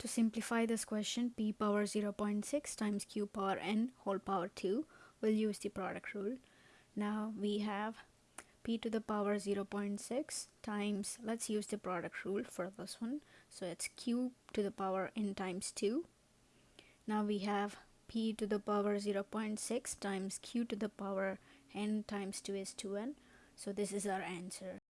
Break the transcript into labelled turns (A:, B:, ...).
A: To simplify this question, p power 0.6 times q power n whole power 2 we'll use the product rule. Now we have p to the power 0.6 times, let's use the product rule for this one. So it's q to the power n times 2. Now we have p to the power 0.6 times q to the power n times 2 is 2n. So this is our answer.